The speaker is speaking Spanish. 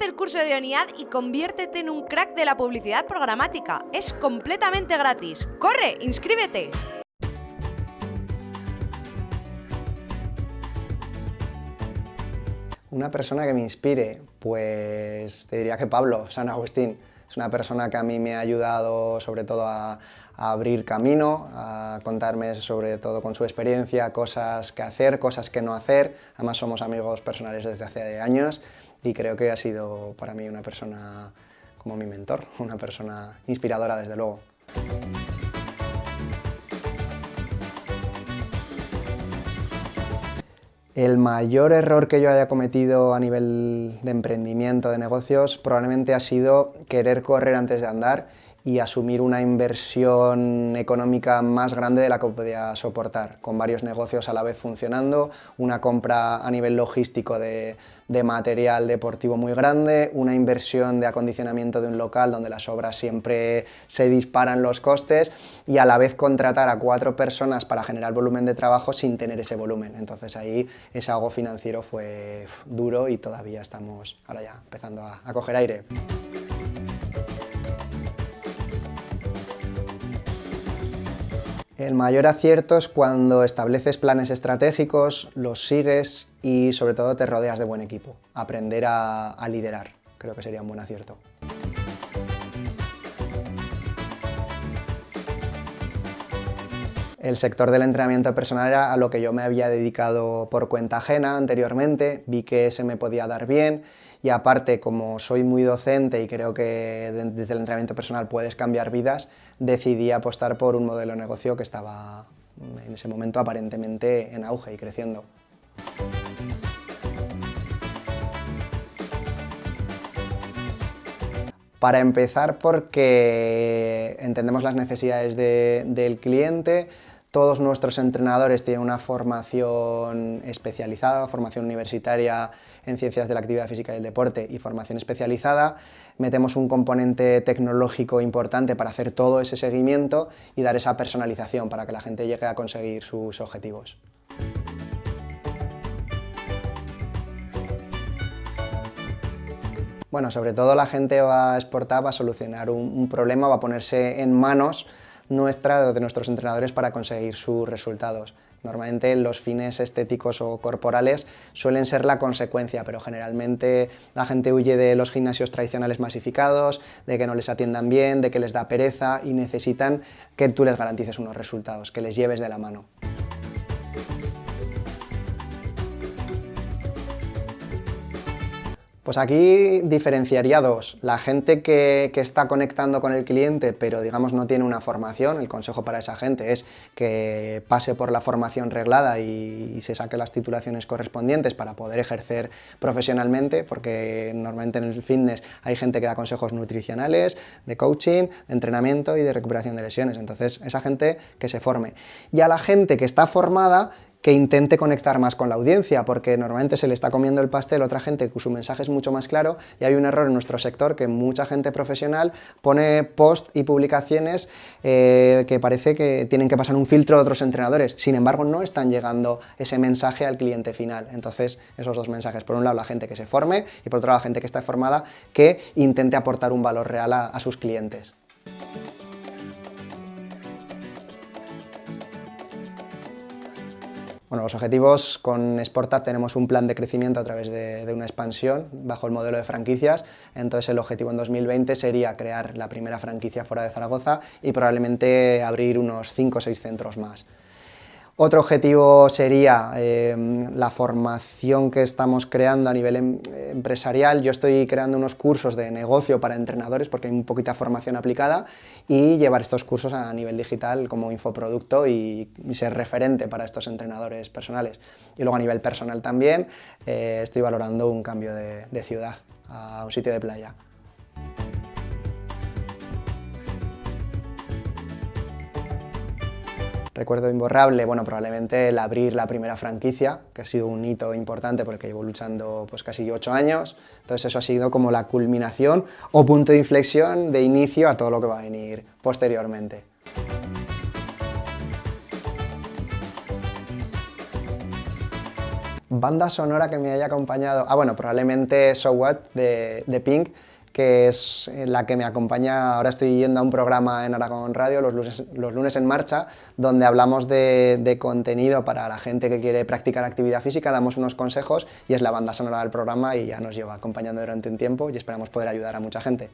El curso de ONIAD y conviértete en un crack de la publicidad programática. Es completamente gratis. ¡Corre! ¡Inscríbete! Una persona que me inspire, pues te diría que Pablo, San Agustín. Es una persona que a mí me ha ayudado sobre todo a, abrir camino, a contarme sobre todo con su experiencia, cosas que hacer, cosas que no hacer. Además somos amigos personales desde hace años y creo que ha sido para mí una persona como mi mentor, una persona inspiradora desde luego. El mayor error que yo haya cometido a nivel de emprendimiento, de negocios, probablemente ha sido querer correr antes de andar y asumir una inversión económica más grande de la que podía soportar, con varios negocios a la vez funcionando, una compra a nivel logístico de, de, material deportivo muy grande, una inversión de acondicionamiento de un local donde las obras siempre se disparan los costes y a la vez contratar a cuatro personas para generar volumen de trabajo sin tener ese volumen. Entonces ahí ese algo financiero fue duro y todavía estamos ahora ya empezando a, a coger aire. El mayor acierto es cuando estableces planes estratégicos, los sigues y sobre todo te rodeas de buen equipo. Aprender a, a liderar, creo que sería un buen acierto. El sector del entrenamiento personal era a lo que yo me había dedicado por cuenta ajena anteriormente, vi que ese me podía dar bien y aparte como soy muy docente y creo que desde el entrenamiento personal puedes cambiar vidas, decidí apostar por un modelo de negocio que estaba en ese momento aparentemente en auge y creciendo. Para empezar porque entendemos las necesidades de, del cliente, todos nuestros entrenadores tienen una formación especializada, formación universitaria en ciencias de la actividad física y el deporte y formación especializada. Metemos un componente tecnológico importante para hacer todo ese seguimiento y dar esa personalización para que la gente llegue a conseguir sus objetivos. Bueno, sobre todo la gente va a exportar, va a solucionar un, problema, va a ponerse en manos nuestra o de nuestros entrenadores para conseguir sus resultados. Normalmente los fines estéticos o corporales suelen ser la consecuencia, pero generalmente la gente huye de los gimnasios tradicionales masificados, de que no les atiendan bien, de que les da pereza y necesitan que tú les garantices unos resultados, que les lleves de la mano. Pues aquí diferenciaría dos. La gente que, está conectando con el cliente, pero digamos no tiene una formación, el consejo para esa gente es que pase por la formación reglada y, y se saque las titulaciones correspondientes para poder ejercer profesionalmente, porque normalmente en el fitness hay gente que da consejos nutricionales, de coaching, de entrenamiento y de recuperación de lesiones. Entonces, esa gente que se forme. Y a la gente que está formada, que intente conectar más con la audiencia, porque normalmente se le está comiendo el pastel a otra gente que su mensaje es mucho más claro y hay un error en nuestro sector que mucha gente profesional pone post y publicaciones eh, que parece que tienen que pasar un filtro de otros entrenadores, sin embargo no están llegando ese mensaje al cliente final. Entonces esos dos mensajes, por un lado la gente que se forme y por otro lado la gente que está formada que intente aportar un valor real a, a sus clientes. Bueno, los objetivos con Sportup tenemos un plan de crecimiento a través de, de, una expansión bajo el modelo de franquicias, entonces el objetivo en 2020 sería crear la primera franquicia fuera de Zaragoza y probablemente abrir unos 5 o 6 centros más. Otro objetivo sería eh, la formación que estamos creando a nivel em empresarial. Yo estoy creando unos cursos de negocio para entrenadores porque hay un poquita formación aplicada y llevar estos cursos a nivel digital como infoproducto y, y ser referente para estos entrenadores personales. Y luego a nivel personal también eh, estoy valorando un cambio de, de ciudad a un sitio de playa. Recuerdo imborrable, bueno, probablemente el abrir la primera franquicia, que ha sido un hito importante porque llevo luchando pues casi ocho años, entonces eso ha sido como la culminación o punto de inflexión de inicio a todo lo que va a venir posteriormente. Banda sonora que me haya acompañado... Ah, bueno, probablemente So What de, de Pink, que es la que me acompaña, ahora estoy yendo a un programa en Aragón Radio, los lunes, en marcha, donde hablamos de, contenido para la gente que quiere practicar actividad física, damos unos consejos y es la banda sonora del programa y ya nos lleva acompañando durante un tiempo y esperamos poder ayudar a mucha gente.